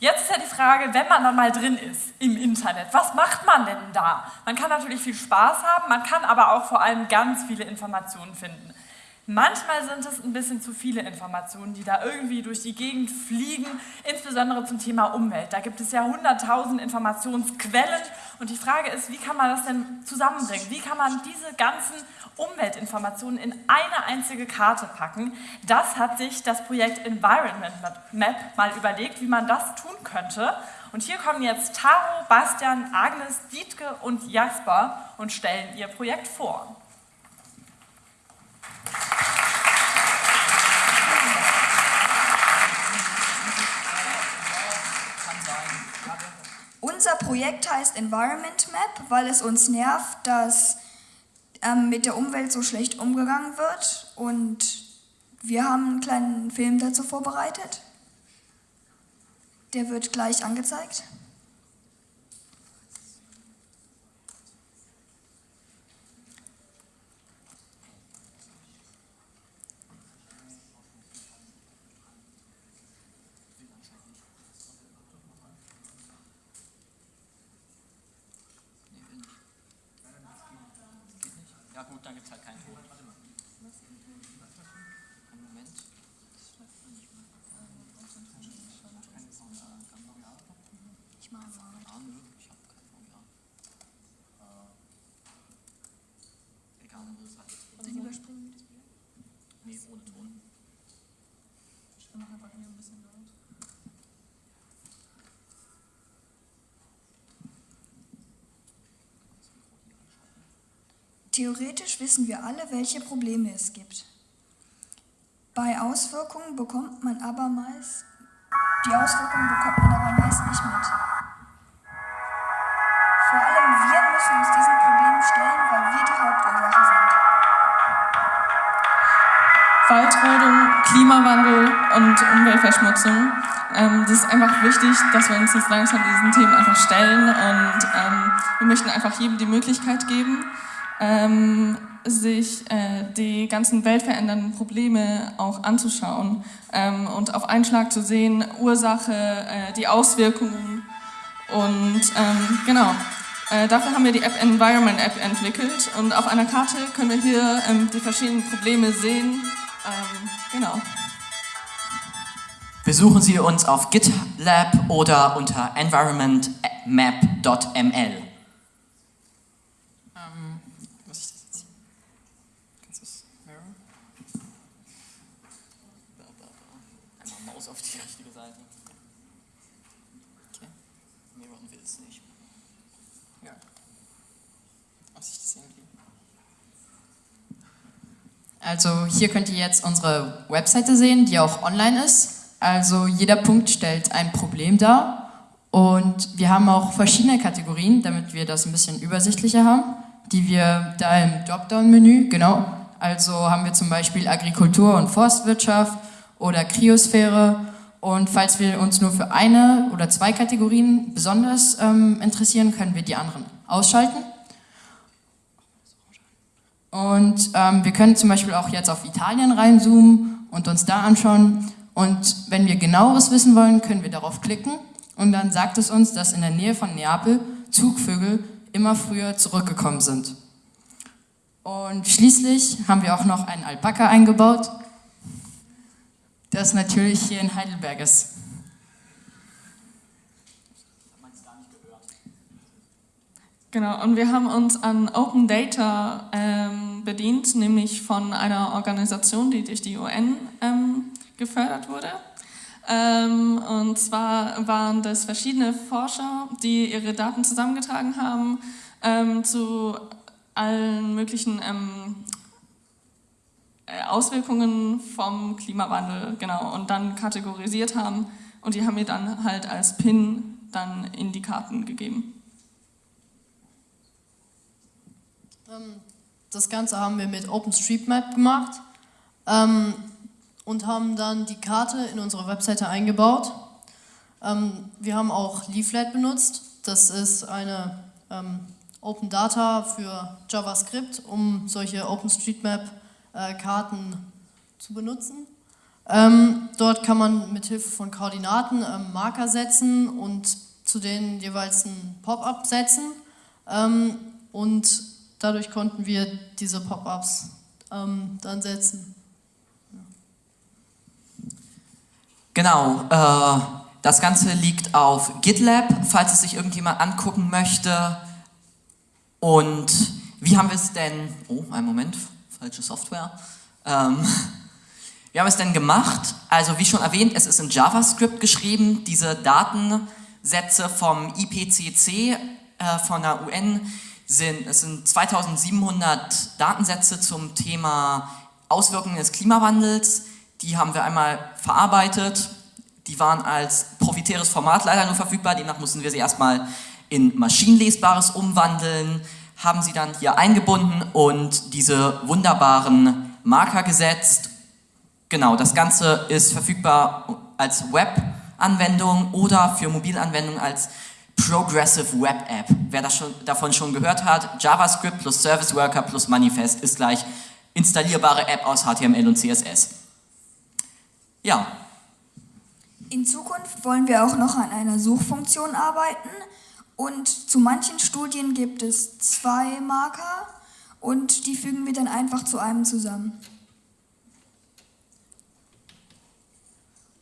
Jetzt ist ja die Frage, wenn man dann mal drin ist im Internet, was macht man denn da? Man kann natürlich viel Spaß haben, man kann aber auch vor allem ganz viele Informationen finden. Manchmal sind es ein bisschen zu viele Informationen, die da irgendwie durch die Gegend fliegen, insbesondere zum Thema Umwelt. Da gibt es ja hunderttausend Informationsquellen und die Frage ist, wie kann man das denn zusammenbringen? Wie kann man diese ganzen Umweltinformationen in eine einzige Karte packen? Das hat sich das Projekt Environment Map mal überlegt, wie man das tun könnte. Und hier kommen jetzt Taro, Bastian, Agnes, Dietke und Jasper und stellen ihr Projekt vor. Projekt heißt Environment Map, weil es uns nervt, dass ähm, mit der Umwelt so schlecht umgegangen wird und wir haben einen kleinen Film dazu vorbereitet. Der wird gleich angezeigt. Na gut, dann gibt es halt keinen Ton. Warte. Moment. Ich mache mal. Ah, nö, ich habe kein VGA. Egal, wo wird es halt. Dann überspringen mit dem Bier? Nee, ohne Ton. Ich mache einfach hier ein bisschen laut. Theoretisch wissen wir alle, welche Probleme es gibt. Bei Auswirkungen bekommt man aber meist, die Auswirkungen bekommt man aber meist nicht mit. Vor allem wir müssen uns diesen Problemen stellen, weil wir die Hauptursache sind. Waldrodung, Klimawandel und Umweltverschmutzung. Ähm, das ist einfach wichtig, dass wir uns jetzt langsam diesen Themen einfach stellen und ähm, wir möchten einfach jedem die Möglichkeit geben, ähm, sich äh, die ganzen weltverändernden Probleme auch anzuschauen ähm, und auf einen Schlag zu sehen, Ursache, äh, die Auswirkungen und ähm, genau. Äh, dafür haben wir die App Environment App entwickelt und auf einer Karte können wir hier ähm, die verschiedenen Probleme sehen. Ähm, genau. Besuchen Sie uns auf GitLab oder unter environmentmap.ml. Also hier könnt ihr jetzt unsere Webseite sehen, die auch online ist. Also jeder Punkt stellt ein Problem dar. Und wir haben auch verschiedene Kategorien, damit wir das ein bisschen übersichtlicher haben, die wir da im Dropdown-Menü, genau, also haben wir zum Beispiel Agrikultur und Forstwirtschaft oder Kryosphäre und falls wir uns nur für eine oder zwei Kategorien besonders ähm, interessieren, können wir die anderen ausschalten. Und ähm, wir können zum Beispiel auch jetzt auf Italien reinzoomen und uns da anschauen. Und wenn wir genaueres wissen wollen, können wir darauf klicken und dann sagt es uns, dass in der Nähe von Neapel Zugvögel immer früher zurückgekommen sind. Und schließlich haben wir auch noch einen Alpaka eingebaut, das natürlich hier in Heidelberg ist. Genau, und wir haben uns an Open Data ähm, bedient, nämlich von einer Organisation, die durch die UN ähm, gefördert wurde. Ähm, und zwar waren das verschiedene Forscher, die ihre Daten zusammengetragen haben ähm, zu allen möglichen ähm, äh, Auswirkungen vom Klimawandel, genau, und dann kategorisiert haben und die haben mir dann halt als PIN dann in die Karten gegeben. Ähm, das Ganze haben wir mit OpenStreetMap gemacht ähm, und haben dann die Karte in unsere Webseite eingebaut. Ähm, wir haben auch Leaflet benutzt. Das ist eine Open Data für JavaScript, um solche OpenStreetMap-Karten zu benutzen. Ähm, dort kann man mit Hilfe von Koordinaten ähm, Marker setzen und zu denen jeweils ein Pop-up setzen. Ähm, und dadurch konnten wir diese Pop-ups ähm, dann setzen. Genau, äh, das Ganze liegt auf GitLab, falls es sich irgendjemand angucken möchte. Und wie haben wir es denn, oh, einen Moment, falsche Software. Ähm, wie haben wir es denn gemacht? Also wie schon erwähnt, es ist in JavaScript geschrieben, diese Datensätze vom IPCC äh, von der UN sind, es sind 2700 Datensätze zum Thema Auswirkungen des Klimawandels. Die haben wir einmal verarbeitet. Die waren als proprietäres Format leider nur verfügbar, demnach mussten wir sie erstmal in maschinenlesbares umwandeln, haben sie dann hier eingebunden und diese wunderbaren Marker gesetzt. Genau, das Ganze ist verfügbar als Web-Anwendung oder für Mobilanwendungen als Progressive Web App. Wer das schon, davon schon gehört hat, JavaScript plus Service Worker plus Manifest ist gleich installierbare App aus HTML und CSS. Ja. In Zukunft wollen wir auch noch an einer Suchfunktion arbeiten und zu manchen Studien gibt es zwei Marker und die fügen wir dann einfach zu einem zusammen.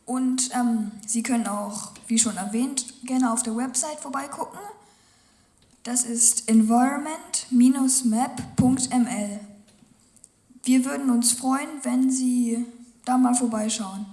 Und ähm, Sie können auch, wie schon erwähnt, gerne auf der Website vorbeigucken. Das ist environment-map.ml. Wir würden uns freuen, wenn Sie da mal vorbeischauen.